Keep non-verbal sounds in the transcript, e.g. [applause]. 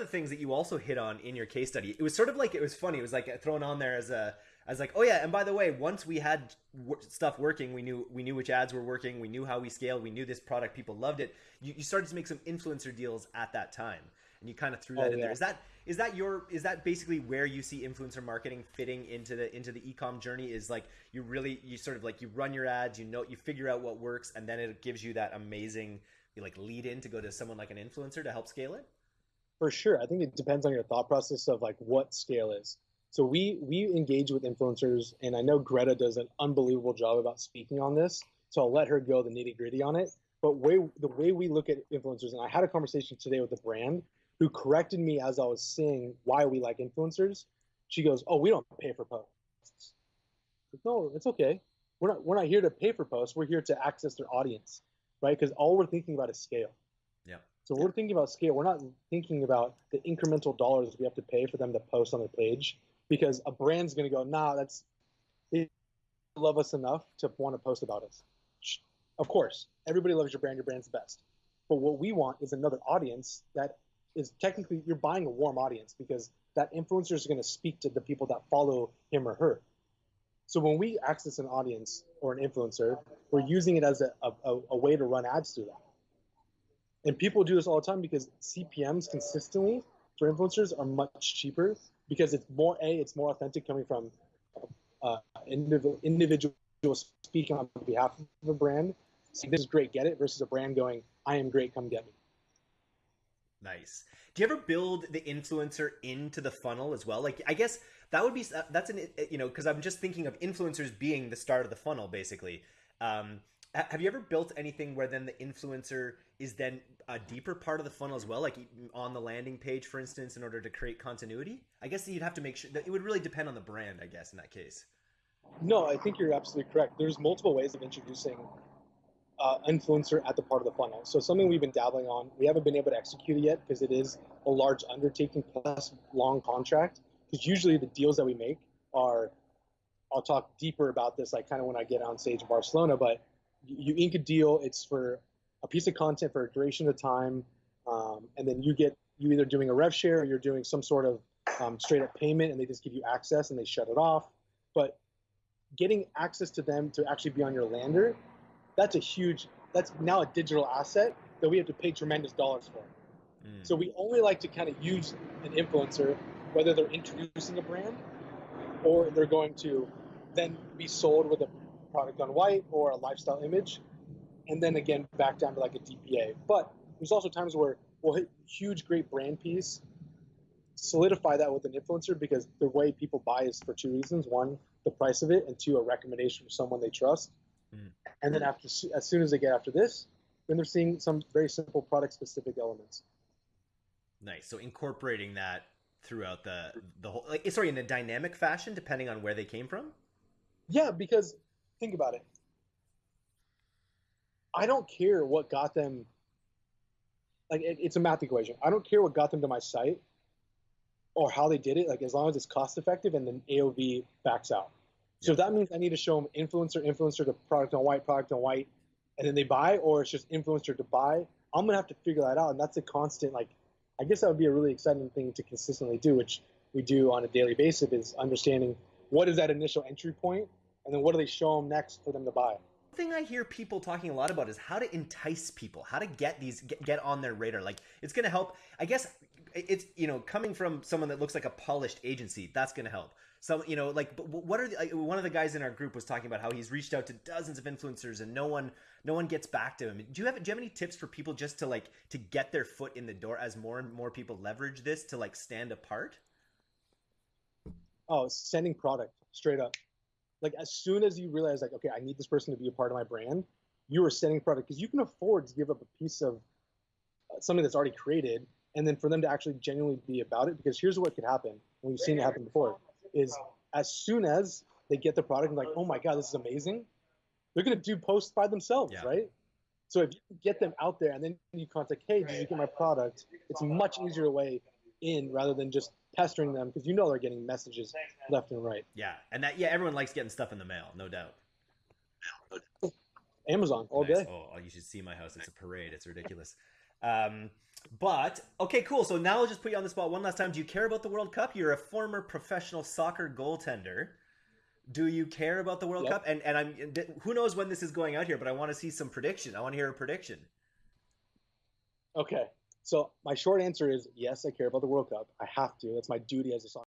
of the things that you also hit on in your case study, it was sort of like it was funny. It was like thrown on there as a as like, oh yeah, and by the way, once we had w- stuff working, we knew we knew which ads were working, we knew how we scaled, we knew this product, people loved it. You, you started to make some influencer deals at that time, and you kind of threw that Oh, in yeah. there. Is that is that your is that basically where you see influencer marketing fitting into the into the ecom journey? Is like you really you sort of like you run your ads, you know, you figure out what works, and then it gives you that amazing like lead in to go to someone like an influencer to help scale it. For sure. I think it depends on your thought process of like what scale is. So we we engage with influencers, and I know Greta does an unbelievable job about speaking on this. So I'll let her go the nitty gritty on it. But way the way we look at influencers, and I had a conversation today with a brand who corrected me as I was saying why we like influencers. She goes, "Oh, we don't pay for posts." Said, No, it's okay. We're not we're not here to pay for posts. We're here to access their audience, right? Because all we're thinking about is scale. Yeah. So we're thinking about scale. We're not thinking about the incremental dollars we have to pay for them to post on the page because a brand's going to go, nah, that's they love us enough to want to post about us. Of course, everybody loves your brand. Your brand's the best. But what we want is another audience that is technically you're buying a warm audience because that influencer is going to speak to the people that follow him or her. So when we access an audience or an influencer, we're using it as a, a, a way to run ads through that. And people do this all the time because CPMs consistently for influencers are much cheaper because it's more a it's more authentic coming from uh, individual individual speaking on behalf of a brand. saying this is great, get it, versus a brand going, I am great, come get me. Nice. Do you ever build the influencer into the funnel as well? Like, I guess that would be that's an you know because I'm just thinking of influencers being the start of the funnel, basically. Um, have you ever built anything where then the influencer is then a deeper part of the funnel as well, like on the landing page, for instance, in order to create continuity? I guess you'd have to make sure that it would really depend on the brand, I guess, in that case. No, I think you're absolutely correct. There's multiple ways of introducing uh, influencer at the part of the funnel. So something we've been dabbling on. We haven't been able to execute it yet because it is a large undertaking plus long contract. Because usually the deals that we make are, I'll talk deeper about this, like kind of when I get on stage in Barcelona. But you ink a deal. It's for a piece of content for a duration of time, um, and then you get you either doing a rev share or you're doing some sort of um, straight up payment, and they just give you access and they shut it off. But getting access to them to actually be on your lander, that's a huge, that's now a digital asset that we have to pay tremendous dollars for. Mm. So we only like to kind of use an influencer, whether they're introducing a brand or they're going to then be sold with a product on white or a lifestyle image, and then again back down to like a DPA. But there's also times where we'll hit huge, great brand piece, solidify that with an influencer because the way people buy is for two reasons: one, the price of it, and two, a recommendation from someone they trust. Mm. And then after, as soon as they get after this, then they're seeing some very simple product-specific elements. Nice. So incorporating that throughout the the whole, like, sorry, in a dynamic fashion, depending on where they came from. Yeah, because think about it. I don't care what got them. Like it, it's a math equation. I don't care what got them to my site, or how they did it. Like as long as it's cost effective and then AOV backs out. So if that means I need to show them influencer, influencer to product on white, product on white, and then they buy, or it's just influencer to buy. I'm gonna have to figure that out, and that's a constant. Like, I guess that would be a really exciting thing to consistently do, which we do on a daily basis. Is understanding what is that initial entry point, and then what do they show them next for them to buy. thing I hear people talking a lot about is how to entice people, how to get these get, get on their radar. Like it's going to help. I guess it's you know coming from someone that looks like a polished agency, that's going to help. So you know like but what are the, like, one of the guys in our group was talking about how he's reached out to dozens of influencers and no one no one gets back to him. Do you have do you have any tips for people just to like to get their foot in the door as more and more people leverage this to like stand apart? Oh, sending product straight up. Like as soon as you realize, like, okay, I need this person to be a part of my brand, you are sending product because you can afford to give up a piece of uh, something that's already created, and then for them to actually genuinely be about it. Because here's what could happen, and we've seen it happen before: is as soon as they get the product, and like, oh my god, this is amazing, they're gonna do posts by themselves, Yeah. right? So if you get them out there, and then you contact, hey, did you get my product? It's a much easier way in rather than just pestering them because you know they're getting messages left and right. Yeah, and that yeah, everyone likes getting stuff in the mail, no doubt. [laughs] Amazon all Nice. day. Oh, you should see my house. It's a parade. It's ridiculous. Um, But okay, cool. So now I'll just put you on the spot one last time. Do you care about the World Cup? You're a former professional soccer goaltender. Do you care about the World Yep. Cup? And and I'm who knows when this is going out here, but I want to see some prediction. I want to hear a prediction. Okay. So my short answer is yes, I care about the World Cup. I have to. That's my duty as a soccer